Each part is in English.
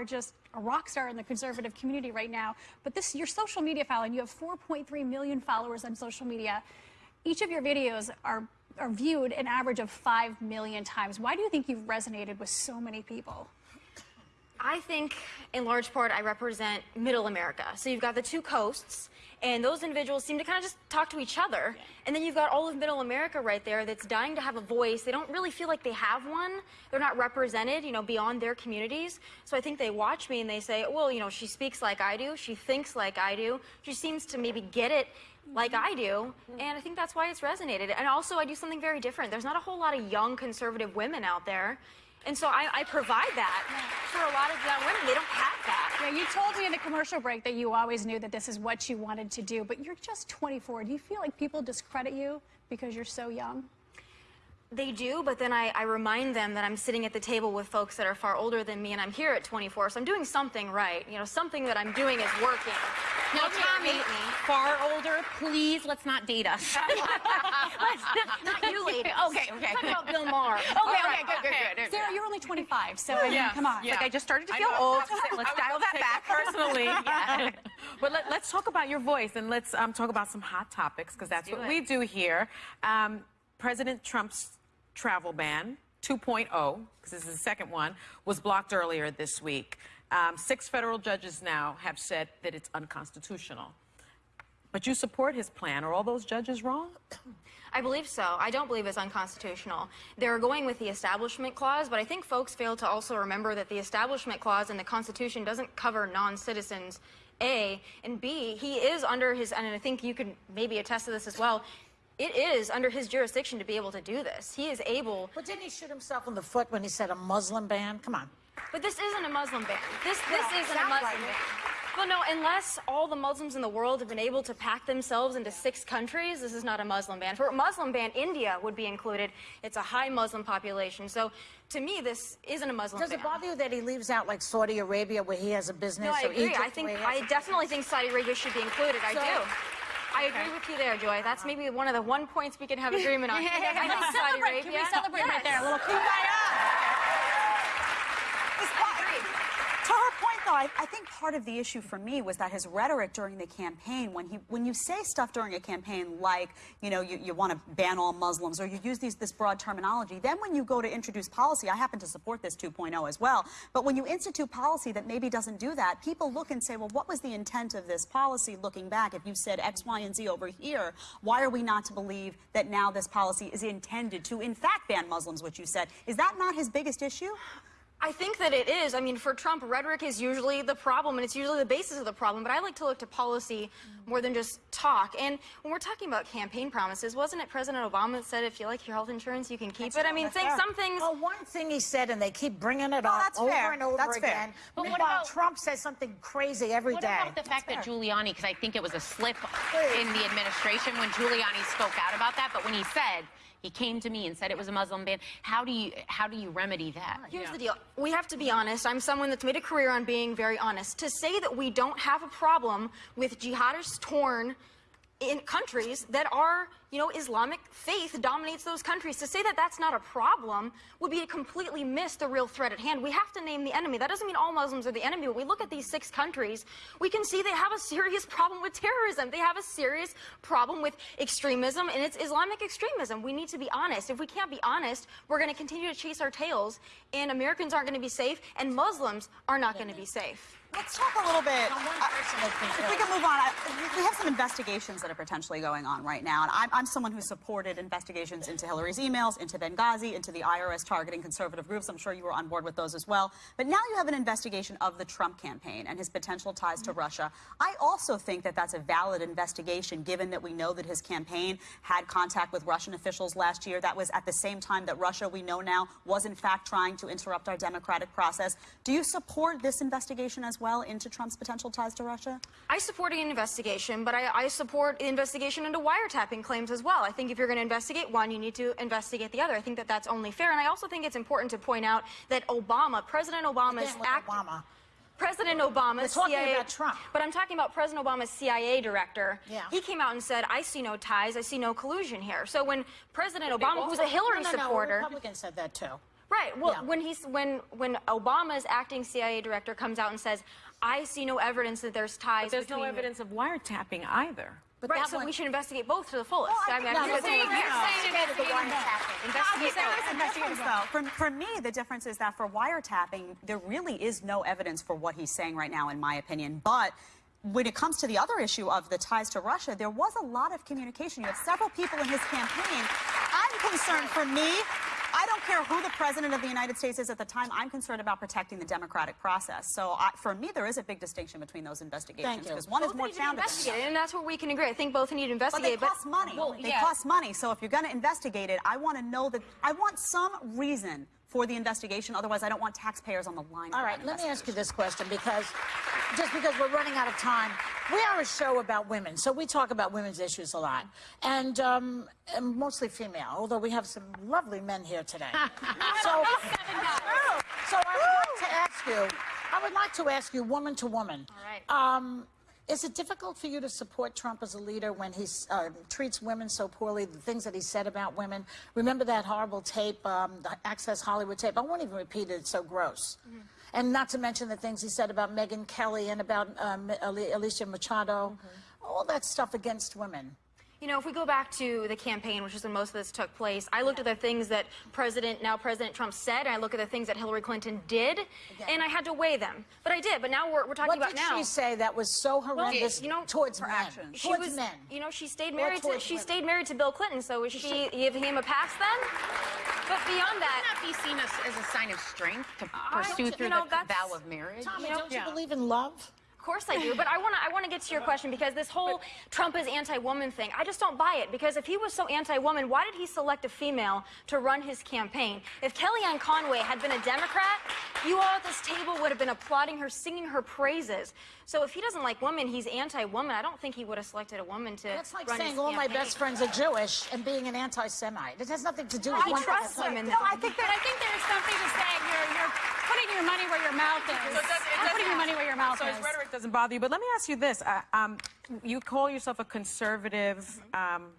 are just a rock star in the conservative community right now. But this, your social media following, you have 4.3 million followers on social media. Each of your videos are, are viewed an average of 5 million times. Why do you think you've resonated with so many people? I think, in large part, I represent middle America. So you've got the two coasts, and those individuals seem to kind of just talk to each other. And then you've got all of middle America right there that's dying to have a voice. They don't really feel like they have one. They're not represented, you know, beyond their communities. So I think they watch me and they say, well, you know, she speaks like I do. She thinks like I do. She seems to maybe get it like mm-hmm. I do, and I think that's why it's resonated. And also, I do something very different. There's not a whole lot of young conservative women out there. And so I, I provide that for a lot of young women. They don't have that. Yeah, you told me in the commercial break that you always knew that this is what you wanted to do, but you're just 24. Do you feel like people discredit you because you're so young? They do, but then I, I, remind them that I'm sitting at the table with folks that are far older than me, and I'm here at 24, so I'm doing something right. You know, something that I'm doing is working. Now, Tomi, far older, please, let's not date us. not you, ladies. Okay, okay. Talk about Bill Maher. Okay, okay, good, good, good. Sarah, you're only 25, so I mean, yeah. come on. Yeah. Like I just started to feel old. Let's dial that back. Personally, yeah. But let, us talk about your voice, and let's um, talk about some hot topics, because that's what it. we do here. Um, President Trump's travel ban 2.0, because this is the second one, was blocked earlier this week. Um, six federal judges now have said that it's unconstitutional. But you support his plan. Are all those judges wrong? I believe so. I don't believe it's unconstitutional. They're going with the Establishment Clause, but I think folks fail to also remember that the Establishment Clause in the Constitution doesn't cover non-citizens, A, and B, he is under his, and I think you could maybe attest to this as well, it is under his jurisdiction to be able to do this. He is able. But didn't he shoot himself in the foot when he said a Muslim ban? Come on. But this isn't a Muslim ban. This this isn't a Muslim like ban. Well, no, unless all the Muslims in the world have been able to pack themselves into six countries, this is not a Muslim ban. For a Muslim ban, India would be included. It's a high Muslim population. So to me, this isn't a Muslim Does ban. Does it bother you that he leaves out like Saudi Arabia where he has a business? No, I agree. Egypt, I think I definitely think Saudi Arabia should be included. So, I do. I agree with you there, Joy. That's maybe one of the one points we can have agreement on. I think Saudi Arabia. Can we celebrate yes. right there? A little kumbaya. To her point, though, I, I, think part of the issue for me was that his rhetoric during the campaign, when he, when you say stuff during a campaign like, you know, you, you want to ban all Muslims, or you use these, this broad terminology, then when you go to introduce policy, I happen to support this 2.0 as well, but when you institute policy that maybe doesn't do that, people look and say, well, what was the intent of this policy looking back? If you said X, Y, and Z over here, why are we not to believe that now this policy is intended to, in fact, ban Muslims, which you said? Is that not his biggest issue? I think that it is. I mean, for Trump, rhetoric is usually the problem, and it's usually the basis of the problem. But I like to look to policy more than just talk. And when we're talking about campaign promises, wasn't it President Obama that said, if you like your health insurance, you can keep That's it? I mean, think some things. Well, one thing he said, and they keep bringing it up over fair. and over that's again. Fair. But Meanwhile, what about, Trump says something crazy every what day. What about the fact that Giuliani, because I think it was a slip in the administration when Giuliani spoke out about that, but when he said, he came to me and said it was a Muslim ban. How do you how do you remedy that? Here's yeah. the deal. We have to be honest. I'm someone that's made a career on being very honest. To say that we don't have a problem with jihadists torn in countries that are, you know, Islamic faith dominates those countries. To say that that's not a problem would be to completely miss the real threat at hand. We have to name the enemy. That doesn't mean all Muslims are the enemy, but we look at these six countries, we can see they have a serious problem with terrorism. They have a serious problem with extremism, and it's Islamic extremism. We need to be honest. If we can't be honest, we're going to continue to chase our tails, and Americans aren't going to be safe, and Muslims are not going to be safe. Let's talk a little bit. Uh, if we can move on, we have some investigations that are potentially going on right now. And I'm, I'm, someone who supported investigations into Hillary's emails, into Benghazi, into the IRS targeting conservative groups. I'm sure you were on board with those as well. But now you have an investigation of the Trump campaign and his potential ties to Russia. I also think that that's a valid investigation, given that we know that his campaign had contact with Russian officials last year. That was at the same time that Russia, we know now, was in fact trying to interrupt our democratic process. Do you support this investigation as well? Well into Trump's potential ties to Russia? I support an investigation, but I, I support the investigation into wiretapping claims as well. I think if you're going to investigate one, you need to investigate the other. I think that that's only fair. And I also think it's important to point out that Obama, President Obama's act. Obama. President Obama, We're talking CIA, about Trump. But I'm talking about President Obama's CIA director. Yeah. He came out and said, I see no ties, I see no collusion here. So when President Obama, who's a Hillary no, no, supporter... No, Republicans said that too. Right. Well, Yeah. when he's when when Obama's acting CIA director comes out and says, "I see no evidence that there's ties." But there's no evidence of wiretapping either. But Right. So one- we should investigate both to the fullest. Well, I I mean, think I that's think what that's we what do. Investigate the wiretapping. Investigate There is both. a difference, though. For, for me, the difference is that for wiretapping, there really is no evidence for what he's saying right now, in my opinion. But when it comes to the other issue of the ties to Russia, there was a lot of communication. You have several people in his campaign. I'm concerned for me. I don't care who the president of the United States is at the time. I'm concerned about protecting the democratic process. So I, for me, there is a big distinction between those investigations because one is Both more to be founded. than the investigated, and that's where we can agree. I think both need to investigate. but they cost money. Well, they yeah. cost money. So if you're going to investigate it, I want to know that I want some reason for the investigation. Otherwise, I don't want taxpayers on the line. All right, let me ask you this question because just because we're running out of time, we are a show about women, so we talk about women's issues a lot, and, um, and mostly female. Although we have some lovely men here today. so, so I would like to ask you, I would like to ask you, woman to woman. All right. Um, is it difficult for you to support Trump as a leader when he uh, treats women so poorly, the things that he said about women? Remember that horrible tape, um, the Access Hollywood tape? I won't even repeat it, it's so gross. And not to mention the things he said about Megyn Kelly and about um, Alicia Machado, all that stuff against women. You know, if we go back to the campaign, which is when most of this took place, I looked at the things that President, now President Trump said, and I look at the things that Hillary Clinton did, and I had to weigh them. But I did. But now we're, we're talking What about did now. she say that was so horrendous you know, towards her men? actions. She Towards was, men. you know, she stayed married to she women. stayed married to Bill Clinton. So is she give him a pass then? But beyond that, not be seen as, as a sign of strength to pursue don't- through you know, the that's- vow of marriage? Tomi, you know- don't you believe in love? Of course I do, but I want to I want to get to your question because this whole Trump is anti-woman thing, I just don't buy it because if he was so anti-woman, why did he select a female to run his campaign? If Kellyanne Conway had been a Democrat, you all at this table would have been applauding her, singing her praises. So if he doesn't like women, he's anti-woman. I don't think he would have selected a woman to That's like saying his all my best friends are Jewish and being an anti-Semite. It has nothing to do with He one trusts women. No, I think that I think there's something to say. You're you're putting your money where your mouth is. So does- I'm putting your money where your mouth so is. his rhetoric doesn't bother you. But let me ask you this: uh, um, you call yourself a conservative, um,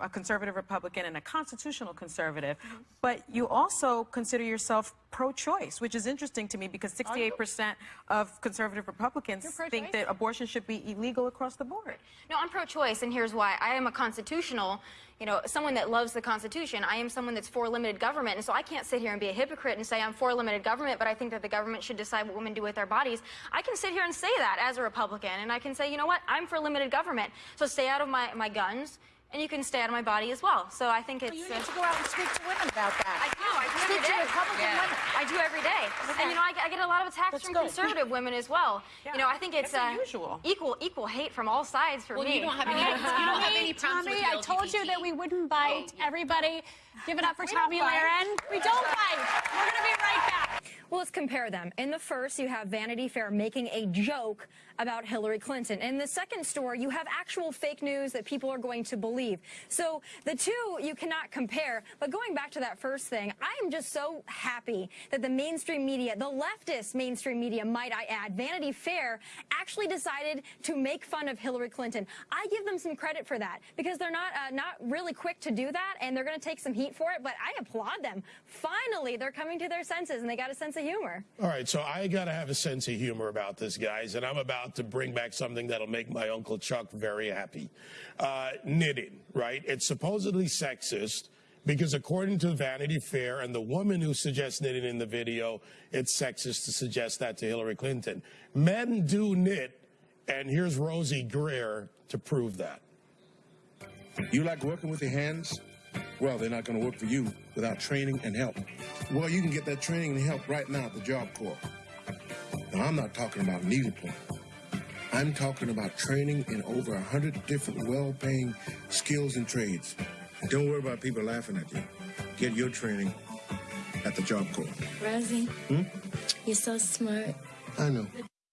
a conservative Republican, and a constitutional conservative, but you also consider yourself pro-choice, which is interesting to me because 68% of conservative Republicans think that abortion should be illegal across the board. No, I'm pro-choice, and here's why. I am a constitutional, you know, someone that loves the Constitution. I am someone that's for limited government, and so I can't sit here and be a hypocrite and say I'm for limited government, but I think that the government should decide what women do with their bodies. I can sit here and say that as a Republican, and I can say, you know what, I'm for limited government, so stay out of my, my guns, and you can stay out of my body as well. So I think it's. You uh, need to go out and speak to women about that. I do. I do every Speak to day. Republican women. I do every day. And you know, I, get- I get a lot of attacks That's from good. conservative women as well. Yeah, You know, I think it's it's unusual. equal equal hate from all sides for Well, me. you don't have any, you don't have any problems Tomi, with I told you that we wouldn't bite. Everybody, give it up for We Tomi bite. Lahren. We don't bite. We're gonna be right back. Well, let's compare them. In the first, you have Vanity Fair making a joke about Hillary Clinton. In the second story, you have actual fake news that people are going to believe. So the two you cannot compare. But going back to that first thing, I am just so happy that the mainstream media, the leftist mainstream media, might I add, Vanity Fair, actually decided to make fun of Hillary Clinton. I give them some credit for that because they're not uh, not really quick to do that, and they're going to take some heat for it. But I applaud them. Finally, they're coming to their senses, and they got a sense of humor. All right, so I got to have a sense of humor about this, guys, and I'm about to bring back something that'll make my Uncle Chuck very happy. Uh, knitting, right? It's supposedly sexist because, according to Vanity Fair and the woman who suggests knitting in the video, it's sexist to suggest that to Hillary Clinton. Men do knit, and here's Rosey Grier to prove that. You like working with your hands? Well, they're not going to work for you without training and help. Well, you can get that training and help right now at the Job Corps. Now, I'm not talking about needlepoint. I'm talking about training in over a hundred different well-paying skills and trades. And don't worry about people laughing at you. Get your training at the Job Corps. Rosey, hmm? you're so smart. I know.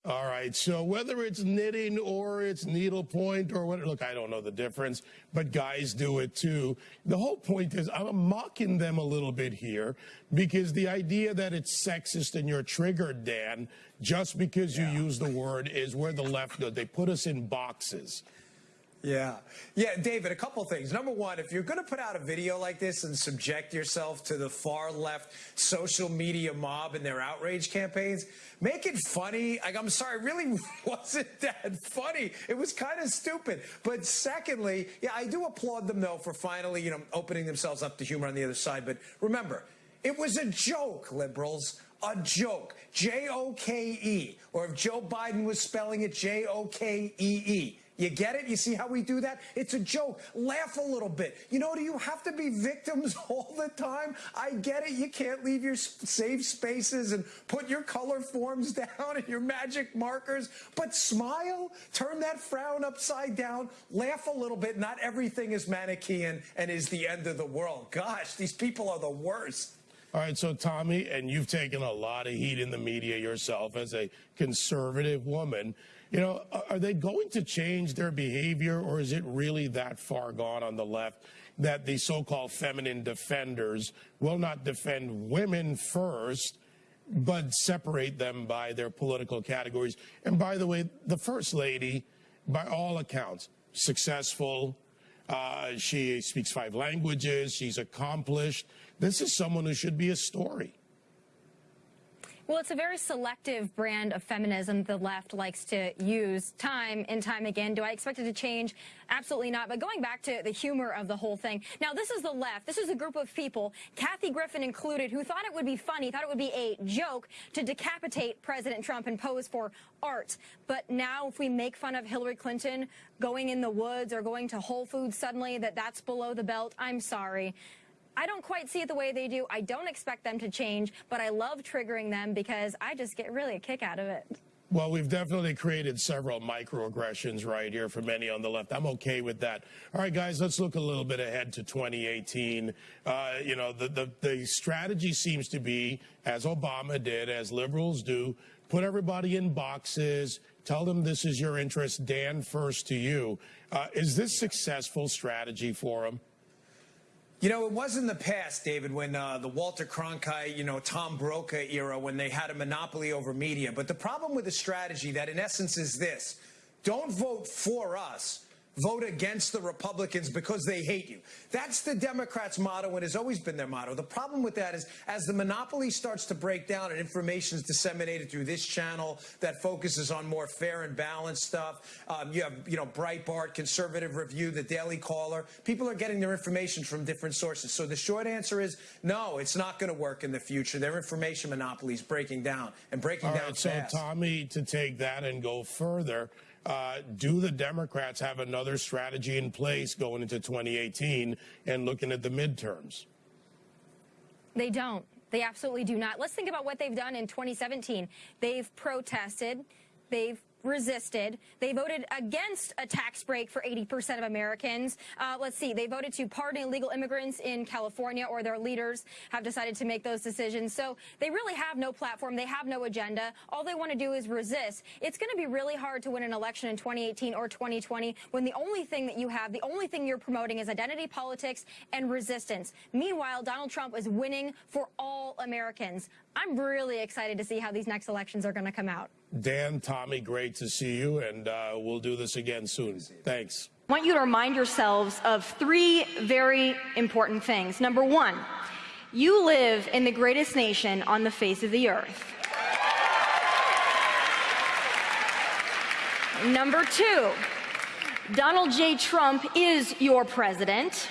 All right. So whether it's knitting or it's needlepoint or what, look, I don't know the difference, but guys do it too. The whole point is I'm mocking them a little bit here because the idea that it's sexist and you're triggered, Dan, just because you use the word is where the left. They put us in boxes. Yeah. Yeah, David, a couple things. Number one, if you're going to put out a video like this and subject yourself to the far left social media mob and their outrage campaigns, make it funny. Like, I'm sorry, it really wasn't that funny. It was kind of stupid. But secondly, yeah, I do applaud them, though, for finally, you know, opening themselves up to humor on the other side. But remember, it was a joke, liberals. A joke. J O K E. Or if Joe Biden was spelling it J O K E E. You get it? You see how we do that? It's a joke. Laugh a little bit. You know, do you have to be victims all the time? I get it. You can't leave your safe spaces and put your Colorforms down and your magic markers, but smile, turn that frown upside down, laugh a little bit. Not everything is Manichean and is the end of the world. Gosh, these people are the worst. All right, so Tomi, and you've taken a lot of heat in the media yourself as a conservative woman. You know, are they going to change their behavior, or is it really that far gone on the left that the so called feminine defenders will not defend women first, but separate them by their political categories? And by the way, the First Lady, by all accounts, successful. Uh, she speaks five languages. She's accomplished. This is someone who should be a story. Well, it's a very selective brand of feminism the left likes to use time and time again. Do I expect it to change? Absolutely not. But going back to the humor of the whole thing. Now, this is the left. This is a group of people, Kathy Griffin included, who thought it would be funny, thought it would be a joke to decapitate President Trump and pose for art. But now if we make fun of Hillary Clinton going in the woods or going to Whole Foods suddenly, that that's below the belt, I'm sorry. I don't quite see it the way they do. I don't expect them to change, but I love triggering them because I just get really a kick out of it. Well, we've definitely created several microaggressions right here for many on the left. I'm okay with that. All right, guys, let's look a little bit ahead to 2018. Uh, you know, the, the, the strategy seems to be, as Obama did, as liberals do, put everybody in boxes, tell them this is your interest, Dan first to you. Uh, is this successful strategy for them? You know, it was in the past, David, when uh, the Walter Cronkite, you know, Tom Brokaw era, when they had a monopoly over media. But the problem with the strategy that, in essence, is this don't vote for us vote against the Republicans because they hate you. That's the Democrats' motto and has always been their motto. The problem with that is as the monopoly starts to break down and information is disseminated through this channel that focuses on more fair and balanced stuff, um, you have, you know, Breitbart, Conservative Review, the Daily Caller. People are getting their information from different sources. So the short answer is no, it's not going to work in the future. Their information monopoly is breaking down and breaking All down right, fast. So, Tomi, to take that and go further, uh, do the Democrats have another strategy in place going into 2018 and looking at the midterms? They don't. They absolutely do not. Let's think about what they've done in 2017. They've protested. They've resisted. They voted against a tax break for 80% of Americans. Uh, let's see, they voted to pardon illegal immigrants in California, or their leaders have decided to make those decisions. So they really have no platform. They have no agenda. All they want to do is resist. It's going to be really hard to win an election in 2018 or 2020 when the only thing that you have, the only thing you're promoting is identity politics and resistance. Meanwhile, Donald Trump is winning for all Americans. I'm really excited to see how these next elections are going to come out. Dan, Tomi, great to see you, and uh, we'll do this again soon. Thanks. I want you to remind yourselves of three very important things. Number one, you live in the greatest nation on the face of the earth. Number two, Donald J. Trump is your president.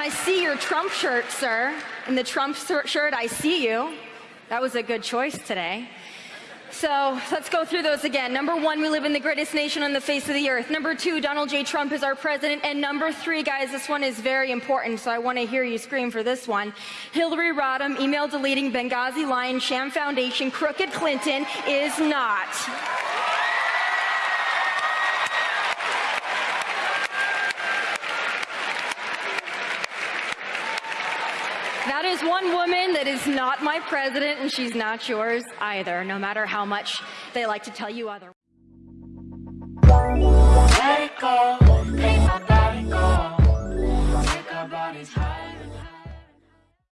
I see your Trump shirt, sir. In the Trump shirt, I see you. That was a good choice today. So let's go through those again. Number one, we live in the greatest nation on the face of the earth. Number two, Donald J. Trump is our president. And number three, guys, this one is very important, so I want to hear you scream for this one. Hillary Rodham, email deleting Benghazi lying sham foundation, crooked Clinton is not. That one woman that is not my president, and she's not yours either, no matter how much they like to tell you otherwise.